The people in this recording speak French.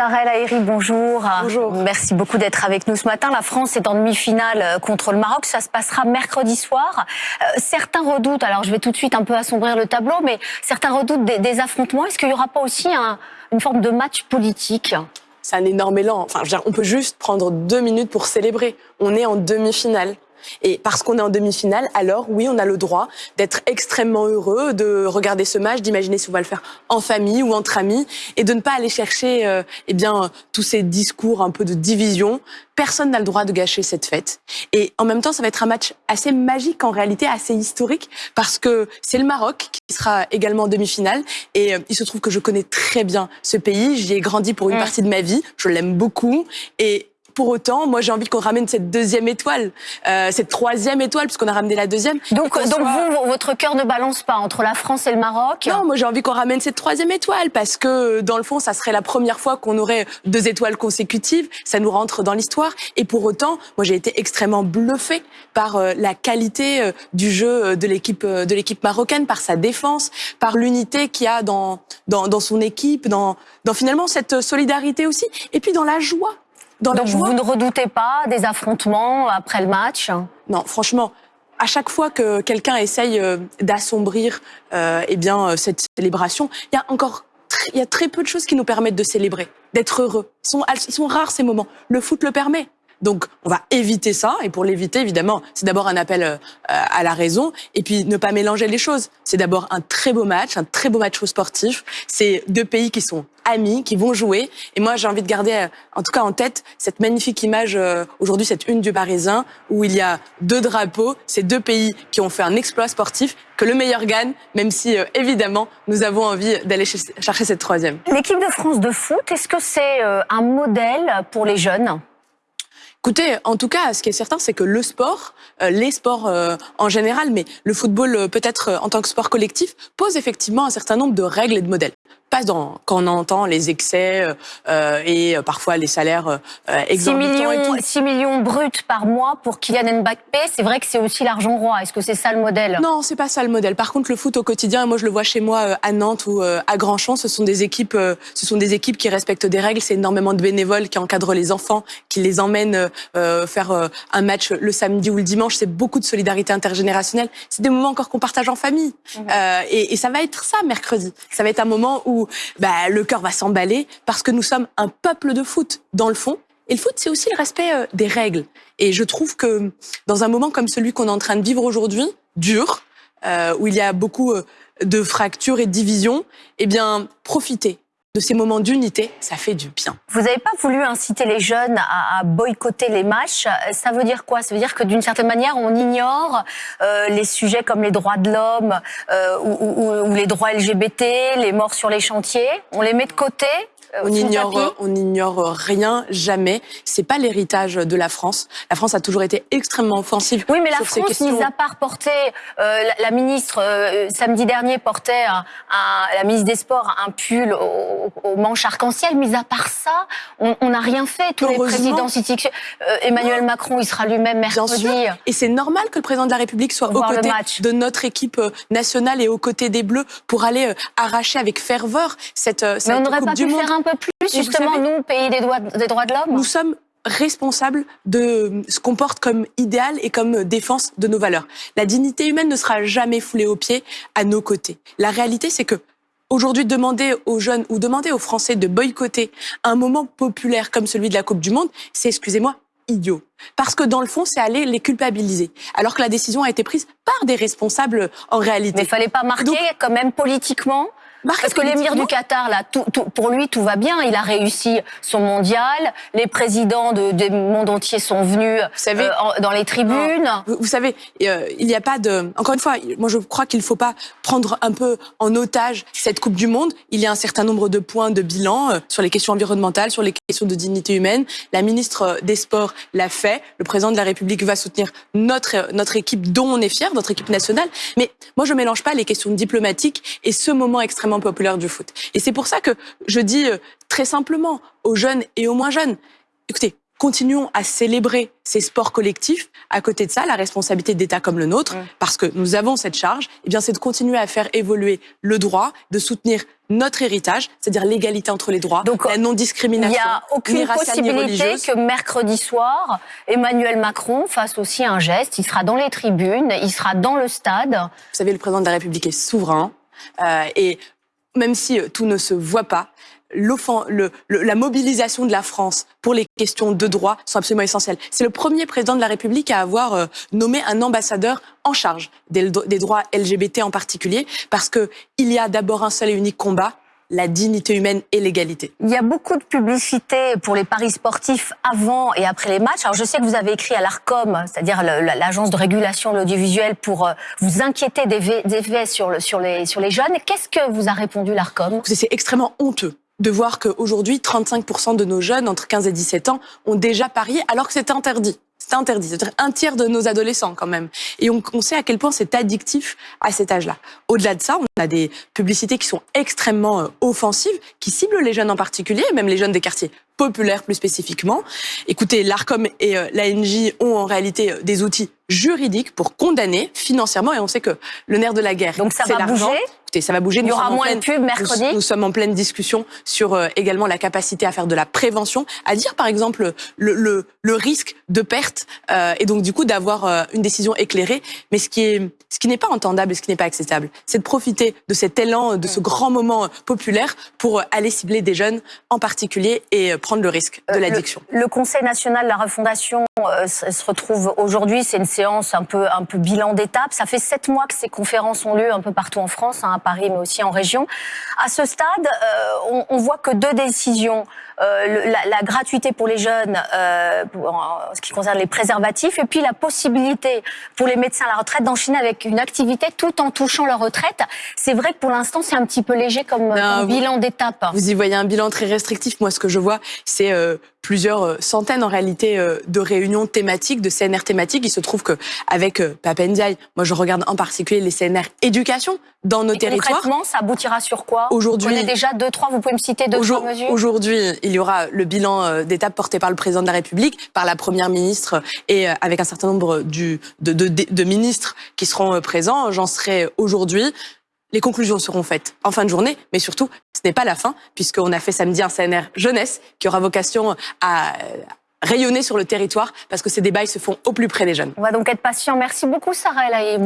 Sarah Lahiri, bonjour. Bonjour. Merci beaucoup d'être avec nous ce matin. La France est en demi-finale euh, contre le Maroc. Ça se passera mercredi soir. Euh, certains redoutent, alors je vais tout de suite un peu assombrir le tableau, mais certains redoutent des, affrontements. Est-ce qu'il n'y aura pas aussi une forme de match politique? C'est un énorme élan. Enfin, on peut juste prendre deux minutes pour célébrer. On est en demi-finale. Et parce qu'on est en demi-finale, alors oui, on a le droit d'être extrêmement heureux, de regarder ce match, d'imaginer si on va le faire en famille ou entre amis, et de ne pas aller chercher euh, eh bien tous ces discours un peu de division. Personne n'a le droit de gâcher cette fête. Et en même temps, ça va être un match assez magique, en réalité assez historique, parce que c'est le Maroc qui sera également en demi-finale. Et euh, il se trouve que je connais très bien ce pays. J'y ai grandi pour une mm. partie de ma vie. Je l'aime beaucoup. Et pour autant, moi j'ai envie qu'on ramène cette deuxième étoile, euh, cette troisième étoile, puisqu'on a ramené la deuxième. Donc, donc vous, votre cœur ne balance pas entre la France et le Maroc Non, moi j'ai envie qu'on ramène cette troisième étoile, parce que dans le fond, ça serait la première fois qu'on aurait deux étoiles consécutives, ça nous rentre dans l'histoire. Et pour autant, moi j'ai été extrêmement bluffée par euh, la qualité euh, du jeu de l'équipe de l'équipe marocaine, par sa défense, par l'unité qu'il y a dans, dans, dans son équipe, dans, dans finalement cette solidarité aussi, et puis dans la joie donc vous ne redoutez pas des affrontements après le match? Non, franchement, à chaque fois que quelqu'un essaye euh, d'assombrir euh, eh bien euh, cette célébration, il y a encore il y a très peu de choses qui nous permettent de célébrer, d'être heureux. Ils sont, ils sont rares ces moments. Le foot le permet. Donc, on va éviter ça. Et pour l'éviter, évidemment, c'est d'abord un appel euh, à la raison. Et puis, ne pas mélanger les choses. C'est d'abord un très beau match, un très beau match sportif. C'est deux pays qui sont amis, qui vont jouer. Et moi, j'ai envie de garder, euh, en tout cas en tête, cette magnifique image, euh, aujourd'hui, cette une du Parisien, où il y a deux drapeaux, ces deux pays qui ont fait un exploit sportif, que le meilleur gagne, même si, évidemment, nous avons envie d'aller chercher cette troisième. L'équipe de France de foot, est-ce que c'est un modèle pour les jeunes? Écoutez, en tout cas, ce qui est certain, c'est que le sport, euh, les sports euh, en général, mais le football euh, peut-être en tant que sport collectif, pose effectivement un certain nombre de règles et de modèles pas dans, quand on entend les excès euh, et euh, parfois les salaires euh, exorbitants. 6 millions, 6 millions bruts par mois pour Kylian Mbappé, c'est vrai que c'est aussi l'argent roi. Est-ce que c'est ça le modèle? Non, c'est pas ça le modèle. Par contre, le foot au quotidien, moi je le vois chez moi euh, à Nantes ou à Grandchamp, ce sont des équipes, ce sont des équipes qui respectent des règles. C'est énormément de bénévoles qui encadrent les enfants, qui les emmènent faire un match le samedi ou le dimanche. C'est beaucoup de solidarité intergénérationnelle. C'est des moments encore qu'on partage en famille. Mmh. Et, et ça va être ça mercredi. Ça va être un moment où bah, le cœur va s'emballer parce que nous sommes un peuple de foot dans le fond. Et le foot, c'est aussi le respect euh, des règles. Et je trouve que dans un moment comme celui qu'on est en train de vivre aujourd'hui, dur, euh, où il y a beaucoup euh, de fractures et de divisions, eh bien, profitez de ces moments d'unité, ça fait du bien. Vous n'avez pas voulu inciter les jeunes à, boycotter les matchs. Ça veut dire quoi? Ça veut dire que d'une certaine manière, on ignore euh, les sujets comme les droits de l'homme euh, ou, les droits LGBT, les morts sur les chantiers. On les met de côté euh, on ignore, on ignore rien, jamais. C'est pas l'héritage de la France. La France a toujours été extrêmement offensive. Oui, mais la France, mis à part porter, euh, la, ministre euh, samedi dernier portait un, la ministre des Sports un pull au, manche arc-en-ciel. Mis à part ça, on n'a rien fait. Tous les présidents, Emmanuel Macron, il sera lui-même mercredi. Et c'est normal que le président de la République soit aux côtés de notre équipe nationale et aux côtés des Bleus pour aller arracher avec ferveur cette, cette Coupe du Monde un peu plus, justement, nous, pays des droits, des droits de l'homme Nous sommes responsables de ce qu'on porte comme idéal et comme défense de nos valeurs. La dignité humaine ne sera jamais foulée aux pieds à nos côtés. La réalité, c'est que aujourd'hui, demander aux jeunes ou demander aux Français de boycotter un moment populaire comme celui de la Coupe du Monde, c'est, excusez-moi, idiot. Parce que dans le fond, c'est aller les culpabiliser. Alors que la décision a été prise par des responsables en réalité. Mais il fallait pas marquer quand même politiquement parce que l'émir du Qatar, là, tout, pour lui, tout va bien. Il a réussi son mondial. Les présidents de, du monde entier sont venus savez, euh, dans les tribunes. Vous, savez, euh, il n'y a pas de... Encore une fois, moi je crois qu'il ne faut pas prendre un peu en otage cette Coupe du Monde. Il y a un certain nombre de points de bilan euh, sur les questions environnementales, sur les questions de dignité humaine. La ministre des Sports l'a fait. Le président de la République va soutenir notre, notre équipe dont on est fier, notre équipe nationale. Mais moi, je mélange pas les questions diplomatiques et ce moment extrêmement populaire du foot. Et c'est pour ça que je dis euh, très simplement aux jeunes et aux moins jeunes, écoutez, continuons à célébrer ces sports collectifs. À côté de ça, la responsabilité d'État comme le nôtre, parce que nous avons cette charge, eh bien, c'est de continuer à faire évoluer le droit, de soutenir notre héritage, c'est-à-dire l'égalité entre les droits, Donc, la non-discrimination. Il n'y a aucune possibilité que mercredi soir, Emmanuel Macron fasse aussi un geste. Il sera dans les tribunes, il sera dans le stade. Vous savez, le président de la République est souverain. Euh, et même si euh, tout ne se voit pas, le, la mobilisation de la France pour les questions de droit sont absolument essentielles. C'est le premier président de la République à avoir euh, nommé un ambassadeur en charge des, des droits LGBT en particulier, parce que il y a d'abord un seul et unique combat, la dignité humaine et l'égalité. Il y a beaucoup de publicité pour les paris sportifs avant et après les matchs. Alors je sais que vous avez écrit à l'ARCOM, c'est-à-dire l'agence de régulation de l'audiovisuel, pour euh, vous inquiéter des effets sur, le, sur, les, sur les jeunes. Qu'est-ce que vous a répondu l'ARCOM? C'est extrêmement honteux de voir qu'aujourd'hui, 35% de nos jeunes entre 15 et 17 ans ont déjà parié alors que c'est interdit. C'est interdit. C'est un tiers de nos adolescents quand même. Et on, on sait à quel point c'est addictif à cet âge-là. Au-delà de ça, on a des publicités qui sont extrêmement euh, offensives, qui ciblent les jeunes en particulier, même les jeunes des quartiers populaires plus spécifiquement. Écoutez, l'ARCOM et euh, l'ANJ ont en réalité euh, des outils juridiques pour condamner financièrement, et on sait que le nerf de la guerre, Donc ça va bouger? Écoutez, ça va bouger. Il y aura moins de pubs mercredi. Nous, sommes en pleine discussion sur euh, également la capacité à faire de la prévention, à dire par exemple le, le, le risque de perte euh, et donc du coup d'avoir euh, une décision éclairée. Mais ce qui est ce qui n'est pas entendable et ce qui n'est pas acceptable, c'est de profiter de cet élan, de ce grand moment populaire pour aller cibler des jeunes en particulier et prendre le risque de l'addiction. Le, le, Conseil national de la refondation se retrouve aujourd'hui. C'est une séance un peu un peu bilan d'étape. Ça fait sept mois que ces conférences ont lieu un peu partout en France. Hein, Paris, mais aussi en région. À ce stade, euh, on, on, voit que deux décisions. Euh, la, la, gratuité pour les jeunes euh, en ce qui concerne les préservatifs, et puis la possibilité pour les médecins à la retraite d'enchaîner avec une activité tout en touchant leur retraite. C'est vrai que pour l'instant, c'est un petit peu léger comme, comme bilan d'étape. Vous y voyez un bilan très restrictif. Moi, ce que je vois, c'est euh, plusieurs euh, centaines en réalité euh, de réunions thématiques, de CNR thématiques. Il se trouve que avec Papendiaï, moi je regarde en particulier les CNR éducation dans nos territoires. Concrètement, ça aboutira sur quoi? Aujourd'hui, vous connaissez déjà deux, trois. Vous pouvez me citer deux, trois mesures? Aujourd'hui, il y aura le bilan d'étape porté par le président de la République, par la première ministre et avec un certain nombre du, de, de, de ministres qui seront présents. J'en serai aujourd'hui. Les conclusions seront faites en fin de journée, mais surtout, ce n'est pas la fin, puisqu'on a fait samedi un CNR jeunesse qui aura vocation à rayonner sur le territoire, parce que ces débats se font au plus près des jeunes. On va donc être patient. Merci beaucoup, Sarah. Bonne